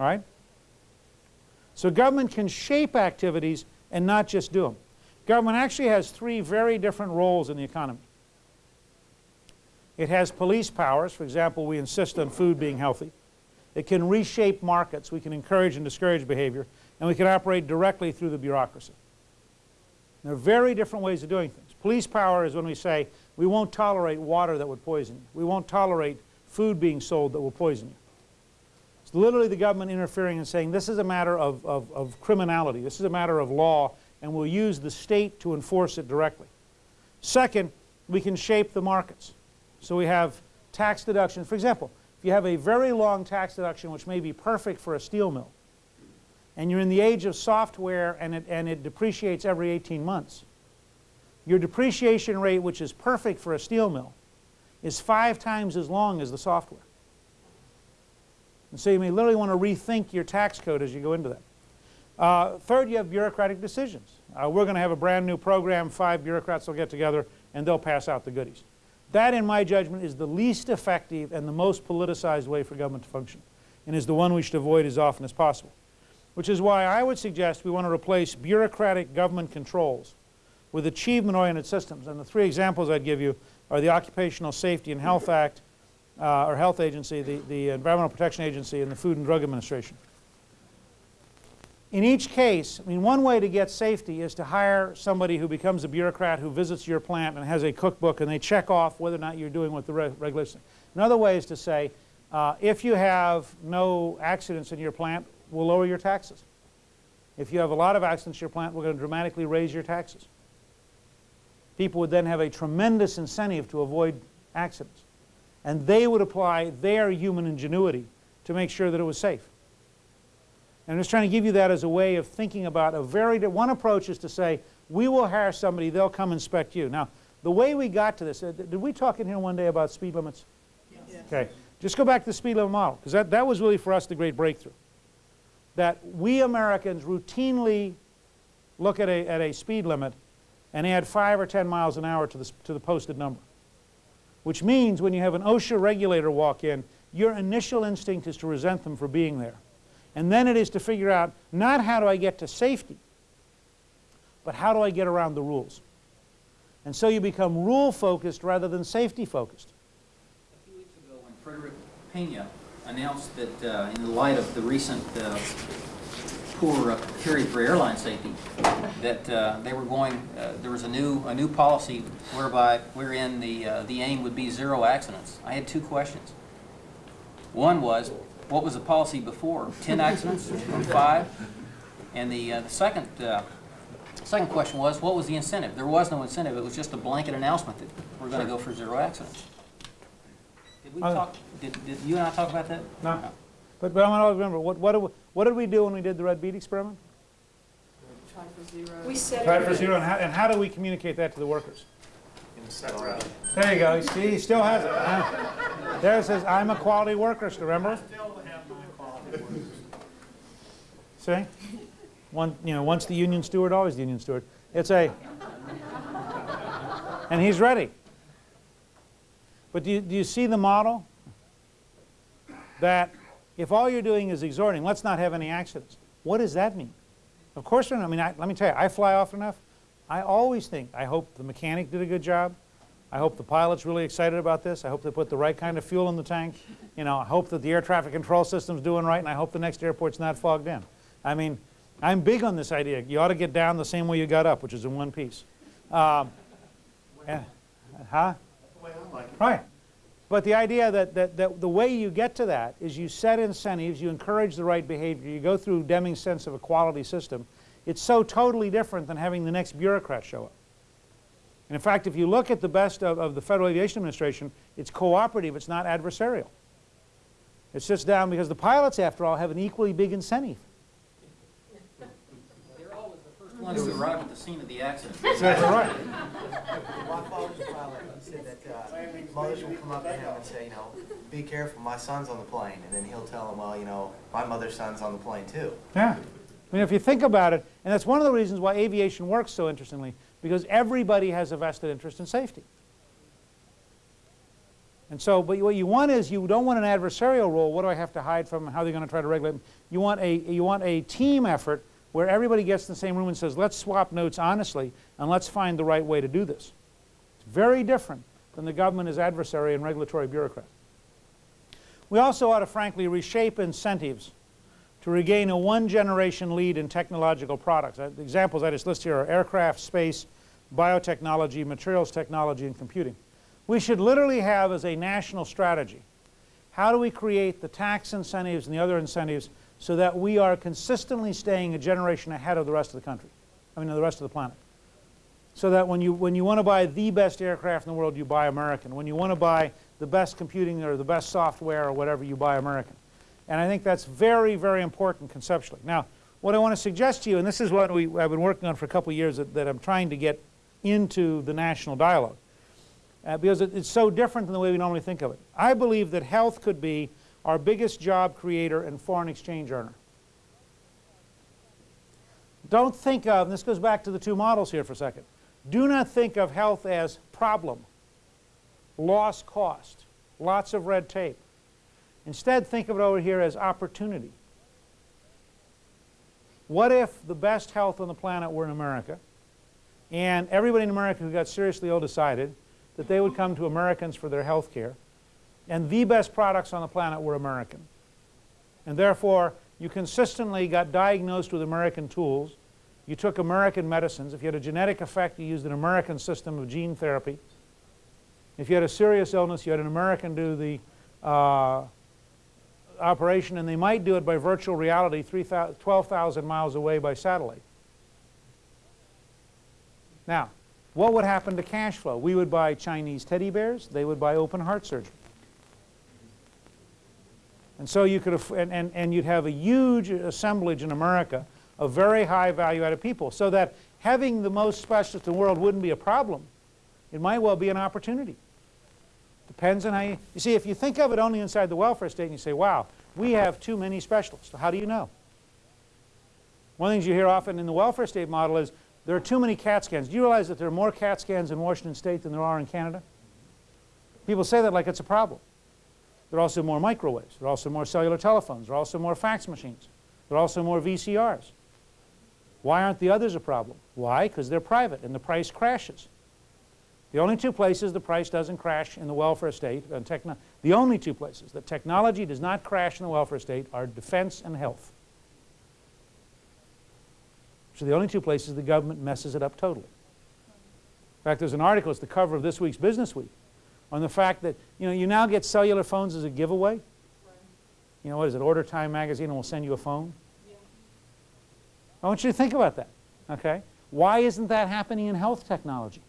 All right? So government can shape activities and not just do them. Government actually has three very different roles in the economy. It has police powers. For example, we insist on food being healthy. It can reshape markets. We can encourage and discourage behavior. And we can operate directly through the bureaucracy. There are very different ways of doing things. Police power is when we say, we won't tolerate water that would poison you. We won't tolerate food being sold that will poison you. It's literally the government interfering and saying, this is a matter of, of, of criminality. This is a matter of law, and we'll use the state to enforce it directly. Second, we can shape the markets. So we have tax deductions. For example, if you have a very long tax deduction which may be perfect for a steel mill, and you're in the age of software and it, and it depreciates every 18 months, your depreciation rate, which is perfect for a steel mill, is five times as long as the software. And so you may literally want to rethink your tax code as you go into that. Uh, third, you have bureaucratic decisions. Uh, we're going to have a brand new program, five bureaucrats will get together and they'll pass out the goodies. That, in my judgment, is the least effective and the most politicized way for government to function and is the one we should avoid as often as possible. Which is why I would suggest we want to replace bureaucratic government controls with achievement-oriented systems. And the three examples I'd give you are the Occupational Safety and Health Act, uh, or Health Agency, the, the Environmental Protection Agency, and the Food and Drug Administration. In each case, I mean, one way to get safety is to hire somebody who becomes a bureaucrat who visits your plant and has a cookbook and they check off whether or not you're doing what the re regulations. Another way is to say, uh, if you have no accidents in your plant, we'll lower your taxes. If you have a lot of accidents in your plant, we're going to dramatically raise your taxes. People would then have a tremendous incentive to avoid accidents. And they would apply their human ingenuity to make sure that it was safe. And I'm just trying to give you that as a way of thinking about a very, one approach is to say, we will hire somebody, they'll come inspect you. Now, the way we got to this, uh, did we talk in here one day about speed limits? Yes. Okay. Just go back to the speed limit model, because that, that was really for us the great breakthrough. That we Americans routinely look at a, at a speed limit and add 5 or 10 miles an hour to the, to the posted number. Which means when you have an OSHA regulator walk in, your initial instinct is to resent them for being there. And then it is to figure out not how do I get to safety, but how do I get around the rules. And so you become rule focused rather than safety focused. A few weeks ago when Frederick Pena announced that uh, in the light of the recent uh, poor period for airline safety, that uh, they were going, uh, there was a new, a new policy whereby, wherein the, uh, the aim would be zero accidents. I had two questions. One was, what was the policy before? 10 accidents or five? And the, uh, the second, uh, second question was, what was the incentive? There was no incentive. It was just a blanket announcement that we're going to go for zero accidents. Did we uh, talk, did, did you and I talk about that? No. no. But, but I want to remember, what, what, did we, what did we do when we did the red bead experiment? Try for zero. We said Try for zero, and how, and how do we communicate that to the workers? There you go. See, he still has it. There it says, I'm a quality worker, remember? See? One, you know, once the union steward, always the union steward. It's a, and he's ready. But do you, do you see the model? That if all you're doing is exhorting, let's not have any accidents. What does that mean? Of course, I mean, I, let me tell you, I fly often enough. I always think, I hope the mechanic did a good job. I hope the pilot's really excited about this. I hope they put the right kind of fuel in the tank. You know, I hope that the air traffic control system's doing right, and I hope the next airport's not fogged in. I mean, I'm big on this idea. You ought to get down the same way you got up, which is in one piece. Um, and, huh? Right. But the idea that, that, that the way you get to that is you set incentives, you encourage the right behavior, you go through Deming's sense of a quality system. It's so totally different than having the next bureaucrat show up. And in fact, if you look at the best of, of the Federal Aviation Administration, it's cooperative, it's not adversarial. It sits down because the pilots, after all, have an equally big incentive. They're always the first ones to arrive at the scene of the accident. That's right. My father's a pilot. He said that uh, mothers will come up to him and say, you know, be careful, my son's on the plane. And then he'll tell them, well, you know, my mother's son's on the plane too. Yeah. I mean, if you think about it, and that's one of the reasons why aviation works so interestingly, because everybody has a vested interest in safety. And so, but what you want is, you don't want an adversarial role, what do I have to hide from, how are they going to try to regulate? You want a, you want a team effort where everybody gets in the same room and says, let's swap notes honestly, and let's find the right way to do this. It's very different than the government as adversary and regulatory bureaucrat. We also ought to frankly reshape incentives to regain a one-generation lead in technological products. Uh, The examples I just list here are aircraft, space, biotechnology, materials technology, and computing. We should literally have as a national strategy, how do we create the tax incentives and the other incentives so that we are consistently staying a generation ahead of the rest of the country, I mean, the rest of the planet. So that when you, when you want to buy the best aircraft in the world, you buy American. When you want to buy the best computing or the best software or whatever, you buy American. And I think that's very, very important conceptually. Now, what I want to suggest to you, and this is what we, I've been working on for a couple of years that, that I'm trying to get into the national dialogue, uh, because it, it's so different than the way we normally think of it. I believe that health could be our biggest job creator and foreign exchange earner. Don't think of, and this goes back to the two models here for a second, do not think of health as problem, lost cost, lots of red tape. Instead, think of it over here as opportunity. What if the best health on the planet were in America, and everybody in America who got seriously ill decided that they would come to Americans for their health care, and the best products on the planet were American. And therefore, you consistently got diagnosed with American tools. You took American medicines. If you had a genetic effect, you used an American system of gene therapy. If you had a serious illness, you had an American do the uh, operation, and they might do it by virtual reality 12,000 miles away by satellite. Now, what would happen to cash flow? We would buy Chinese teddy bears. They would buy open heart surgery. And so you could, and, and, and you'd have a huge assemblage in America of very high value added people so that having the most specialists in the world wouldn't be a problem. It might well be an opportunity. Depends on how you, you see, if you think of it only inside the welfare state and you say, wow, we have too many specialists. How do you know? One of the things you hear often in the welfare state model is there are too many CAT scans. Do you realize that there are more CAT scans in Washington state than there are in Canada? People say that like it's a problem. There are also more microwaves. There are also more cellular telephones. There are also more fax machines. There are also more VCRs. Why aren't the others a problem? Why? Because they're private and the price crashes. The only two places the price doesn't crash in the welfare state, and techno the only two places that technology does not crash in the welfare state are defense and health. So the only two places the government messes it up totally. In fact, there's an article, it's the cover of this week's Business Week, on the fact that you know you now get cellular phones as a giveaway. You know what is it? Order Time magazine and we'll send you a phone. Yeah. I want you to think about that. Okay, why isn't that happening in health technology?